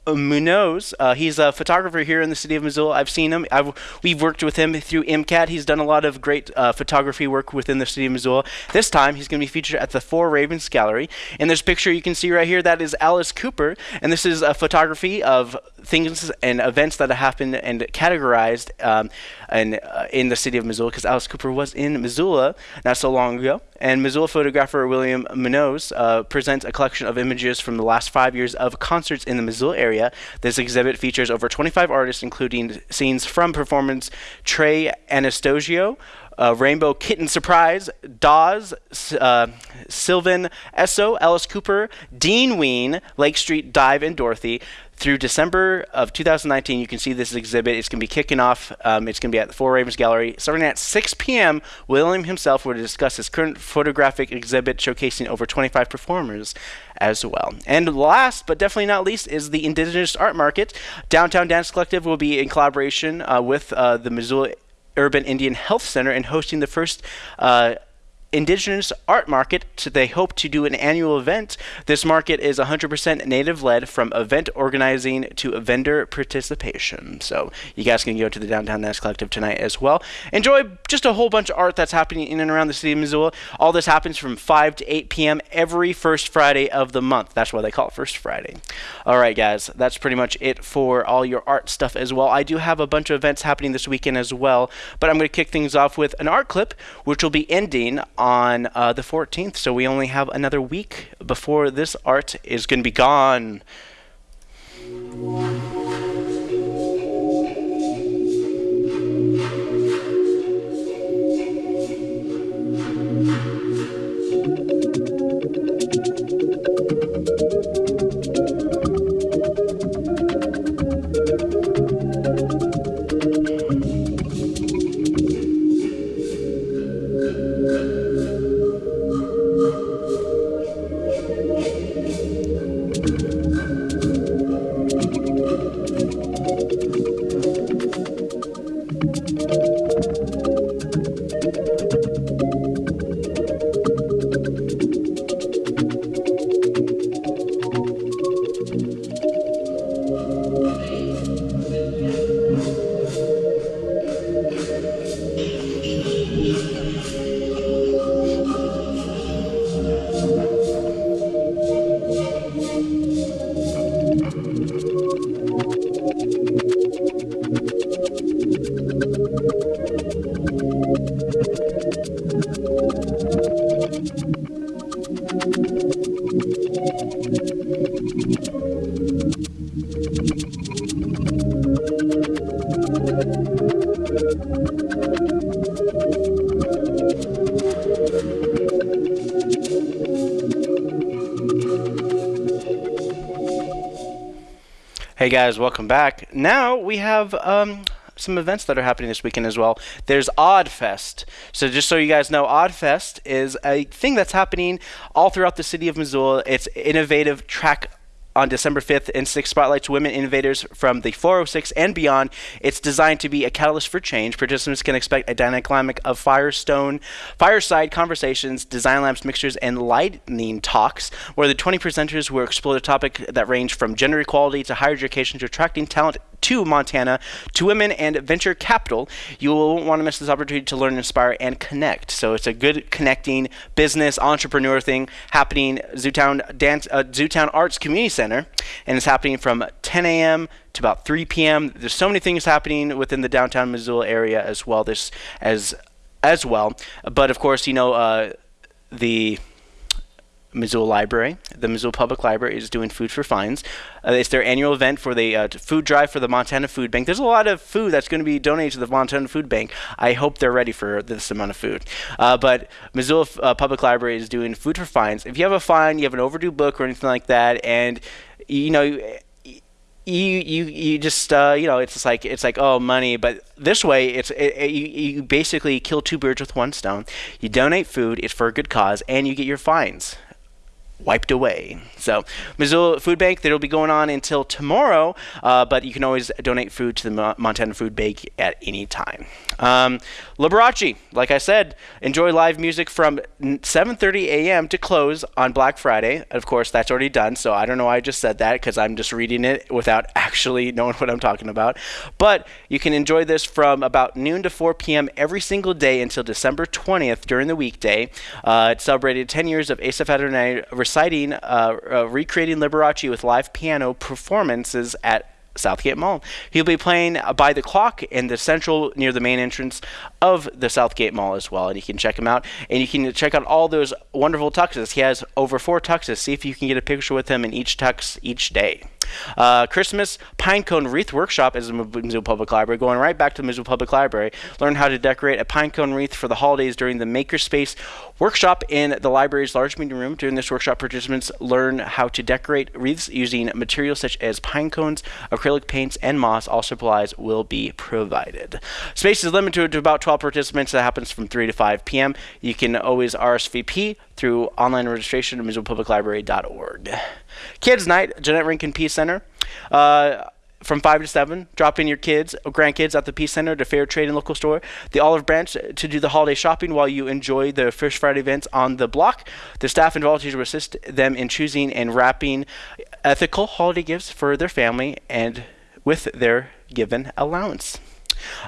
Speaker 1: Munoz. Uh, he's a photographer here in the city of Missoula. I've seen him. I've, we've worked with him through MCAT. He's done a lot of great uh, photography work within the city of Missoula. This time, he's going to be featured at the Four Ravens Gallery. In this picture you can see right here, that is Alice Cooper, and this is a photography of things and events that happened and categorized um, and, uh, in the city of Missoula because Alice Cooper was in Missoula not so long ago. And Missoula photographer William Munoz uh, presents a collection of images from the last five years of concerts in the Missoula area. This exhibit features over 25 artists, including scenes from performance Trey Anastasio, uh, Rainbow Kitten Surprise, Dawes, uh, Sylvan Esso, Alice Cooper, Dean Ween, Lake Street Dive, and Dorothy. Through December of 2019, you can see this exhibit. It's going to be kicking off. Um, it's going to be at the Four Ravens Gallery starting at 6 p.m. William himself will discuss his current photographic exhibit showcasing over 25 performers as well. And last but definitely not least is the Indigenous Art Market. Downtown Dance Collective will be in collaboration uh, with uh, the Missoula Urban Indian Health Center and hosting the first uh, Indigenous Art Market. So they hope to do an annual event. This market is 100% native led from event organizing to vendor participation. So you guys can go to the Downtown Dance Collective tonight as well. Enjoy just a whole bunch of art that's happening in and around the city of Missoula. All this happens from 5 to 8 p.m. every first Friday of the month. That's why they call it First Friday. All right, guys, that's pretty much it for all your art stuff as well. I do have a bunch of events happening this weekend as well, but I'm going to kick things off with an art clip, which will be ending on uh, the 14th. So we only have another week before this art is going to be gone. Guys, welcome back. Now we have um, some events that are happening this weekend as well. There's Oddfest. So just so you guys know, Oddfest is a thing that's happening all throughout the city of Missoula. It's innovative track on December 5th and 6th spotlights women innovators from the 406 and beyond. It's designed to be a catalyst for change. Participants can expect a dynamic of Firestone, fireside conversations, design labs, mixtures, and lightning talks, where the 20 presenters will explore the topic that range from gender equality to higher education to attracting talent to Montana, to women and venture capital. You won't want to miss this opportunity to learn, inspire, and connect. So it's a good connecting business entrepreneur thing happening Zootown Dance uh, Zootown Arts Community Center, and it's happening from 10 a.m. to about 3 p.m. There's so many things happening within the downtown Missoula area as well. This as as well, but of course, you know uh, the Missoula Library. The Missoula Public Library is doing Food for Fines. Uh, it's their annual event for the uh, food drive for the Montana Food Bank. There's a lot of food that's going to be donated to the Montana Food Bank. I hope they're ready for this amount of food. Uh, but Missoula uh, Public Library is doing Food for Fines. If you have a fine, you have an overdue book or anything like that, and you know you you you just uh, you know it's just like it's like oh money but this way it's it, it, you, you basically kill two birds with one stone you donate food it's for a good cause and you get your fines wiped away. So, Missoula Food Bank, that'll be going on until tomorrow, uh, but you can always donate food to the Mo- Montana Food Bank at any time. Um, Liberace, like I said, enjoy live music from 7:30 a.m. to close on Black Friday. Of course, that's already done, so I don't know why I just said that because I'm just reading it without actually knowing what I'm talking about. But you can enjoy this from about noon to 4 p.m. every single day until December 20th during the weekday. Uh, it celebrated 10 years of Asaph Adonai reciting, uh, uh, recreating Liberace with live piano performances at Southgate Mall. He'll be playing by the clock in the central near the main entrance of the Southgate Mall as well, and you can check him out. And you can check out all those wonderful tuxes. He has over four tuxes. See if you can get a picture with him in each tux each day. Uh, Christmas Pinecone Wreath Workshop is the Missoula Public Library. Going right back to the Missoula Public Library. Learn how to decorate a pinecone wreath for the holidays during the Makerspace workshop in the library's large meeting room. During this workshop, participants learn how to decorate wreaths using materials such as pine cones, acrylic paints, and moss. All supplies will be provided. Space is limited to about 12 participants. That happens from 3 to 5 p.m. You can always RSVP through online registration at MissoulaPublicLibrary.org. Kids Night, Jeannette Rankin Peace Center. Uh, from 5 to 7, drop in your kids or grandkids at the Peace Center, the Fair Trade and Local Store, the Olive Branch to do the holiday shopping while you enjoy the First Friday events on the block. The staff and volunteers will assist them in choosing and wrapping ethical holiday gifts for their family and with their given allowance.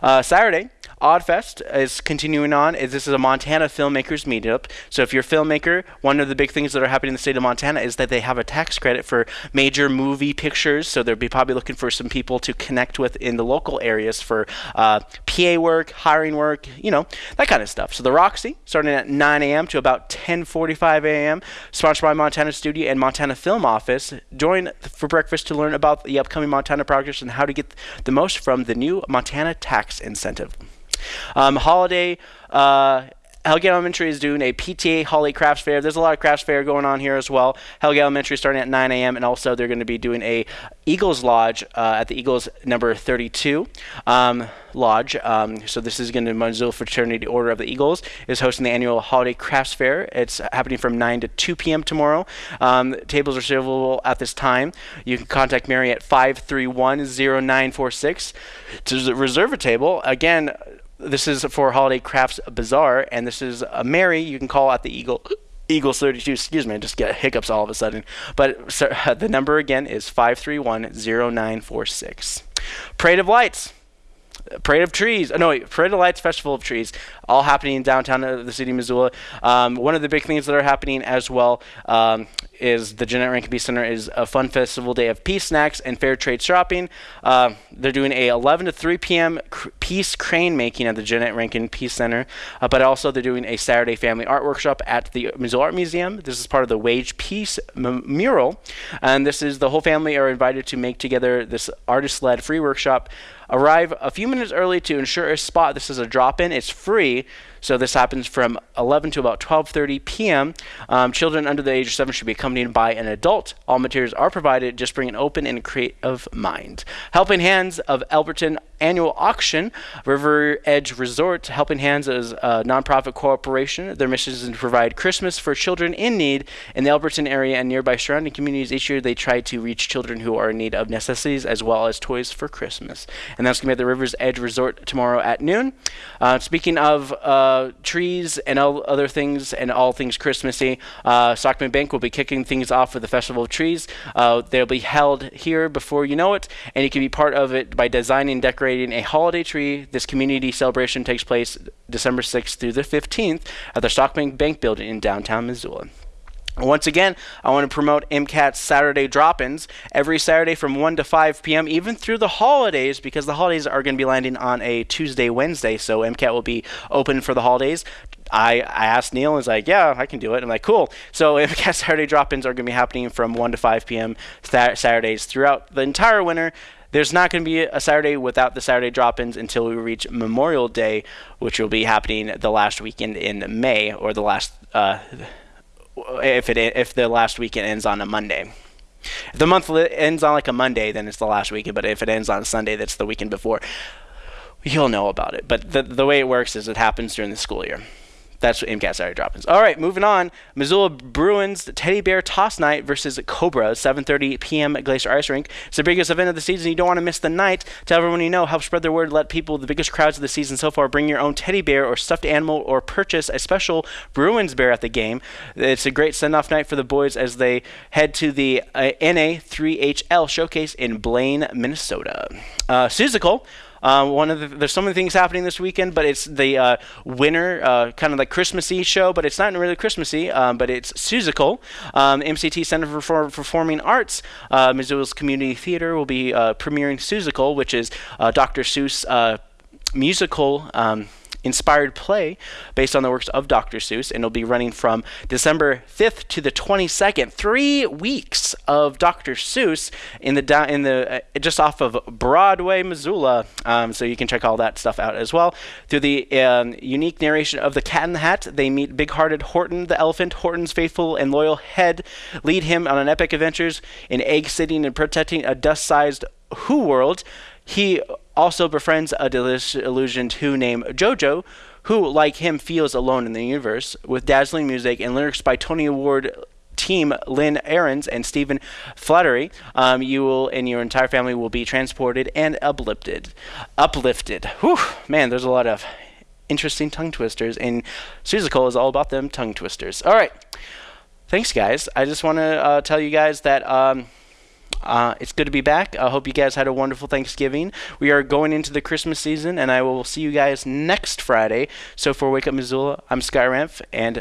Speaker 1: Uh, Saturday, Oddfest is continuing on. This is a Montana filmmakers meetup. So if you're a filmmaker, one of the big things that are happening in the state of Montana is that they have a tax credit for major movie pictures. So they'll be probably looking for some people to connect with in the local areas for uh, PA work, hiring work, you know, that kind of stuff. So the Roxy, starting at 9 a.m. to about 10:45 a.m., sponsored by Montana Studio and Montana Film Office. Join for breakfast to learn about the upcoming Montana projects and how to get the most from the new Montana tax incentive. Um, holiday. Uh, Hellgate Elementary is doing a PTA Holiday Crafts Fair. There's a lot of crafts fair going on here as well. Hellgate Elementary starting at 9 a.m. and also they're going to be doing a Eagles Lodge uh, at the Eagles number 32 um, Lodge. Um, so this is going to Missoula Fraternity Order of the Eagles is hosting the annual Holiday Crafts Fair. It's happening from 9 to 2 p.m. tomorrow. Um, tables are available at this time. You can contact Mary at 531-0946 to reserve a table. Again this is for Holiday Crafts Bazaar, and this is a Mary. You can call at the Eagle. Eagles 32, excuse me, I just get hiccups all of a sudden. But the number again is 531-0946. Parade of Lights. Parade of Trees. Oh, no, wait, Parade of Lights Festival of Trees, all happening in downtown of the city of Missoula. Um, one of the big things that are happening as well um, is the Jeannette Rankin Peace Center is a fun festival day of peace snacks and fair trade shopping. Uh, they're doing a 11 to 3 p.m. Cr- peace crane making at the Jeannette Rankin Peace Center, uh, but also they're doing a Saturday family art workshop at the Missoula Art Museum. This is part of the Wage Peace mural, and this is the whole family are invited to make together this artist-led free workshop. Arrive a few minutes early to ensure a spot. This is a drop-in. It's free free so this happens from 11 to about 12:30 p.m. Um, children under the age of seven should be accompanied by an adult. All materials are provided. Just bring an open and creative mind. Helping Hands of Alberton annual auction. River Edge Resort, Helping Hands is a nonprofit corporation. Their mission is to provide Christmas for children in need in the Alberton area and nearby surrounding communities. Each year, they try to reach children who are in need of necessities as well as toys for Christmas. And that's going to be at the River's Edge Resort tomorrow at noon. Uh, speaking of uh, trees and all other things and all things Christmassy, uh, Stockman Bank will be kicking things off with the Festival of Trees. Uh, they'll be held here before you know it, and you can be part of it by designing, decorating a holiday tree. This community celebration takes place December 6th through the 15th at the Stockman Bank building in downtown Missoula. Once again, I want to promote MCAT's Saturday drop ins every Saturday from 1 to 5 p.m., even through the holidays, because the holidays are going to be landing on a Tuesday, Wednesday. So MCAT will be open for the holidays. I, I asked Neil, and he's like, Yeah, I can do it. I'm like, Cool. So MCAT Saturday drop ins are going to be happening from 1 to 5 p.m. Th- Saturdays throughout the entire winter. There's not going to be a Saturday without the Saturday drop ins until we reach Memorial Day, which will be happening the last weekend in May or the last. Uh, if it if the last weekend ends on a Monday. If the month ends on like a Monday, then it's the last weekend. But if it ends on a Sunday, that's the weekend before. You'll know about it. But the the way it works is it happens during the school year. That's what MCAT Saturday drop-ins. All right, moving on. Missoula Bruins Teddy Bear Toss Night versus Cobra, 7:30 p.m. at Glacier Ice Rink. It's the biggest event of the season. You don't want to miss the night. Tell everyone you know. Help spread the word. Let people, the biggest crowds of the season so far, bring your own teddy bear or stuffed animal, or purchase a special Bruins bear at the game. It's a great send-off night for the boys as they head to the uh, NA3HL showcase in Blaine, Minnesota. Uh, Seussical uh, one of the, there's so many things happening this weekend, but it's the uh, winter uh, kind of like Christmassy show, but it's not really Christmassy, um, but it's Seussical. Um, MCT Center for Performing Arts, uh, Missoula's Community Theater will be uh, premiering Seussical, which is uh, Dr. Seuss musical. Inspired play based on the works of Dr. Seuss, and it'll be running from December 5th to the 22nd. Three weeks of Dr. Seuss in the in the uh, just off of Broadway, Missoula. Um, so you can check all that stuff out as well. Through the um, unique narration of the Cat in the Hat, they meet big-hearted Horton the elephant. Horton's faithful and loyal head lead him on an epic adventures in egg sitting and protecting a dust-sized Who world. He also befriends a disillusioned Who named Jojo, who, like him, feels alone in the universe. With dazzling music and lyrics by Tony Award team Lynn Ahrens and Stephen Flaherty, um, you will and your entire family will be transported and uplifted. Uplifted. Whew, man, there's a lot of interesting tongue twisters, and Seussical is all about them tongue twisters. All right. Thanks, guys. I just want to uh, tell you guys that. Um, uh, it's good to be back. I hope you guys had a wonderful Thanksgiving. We are going into the Christmas season, and I will see you guys next Friday. So for Wake Up Missoula, I'm Sky Ramp, and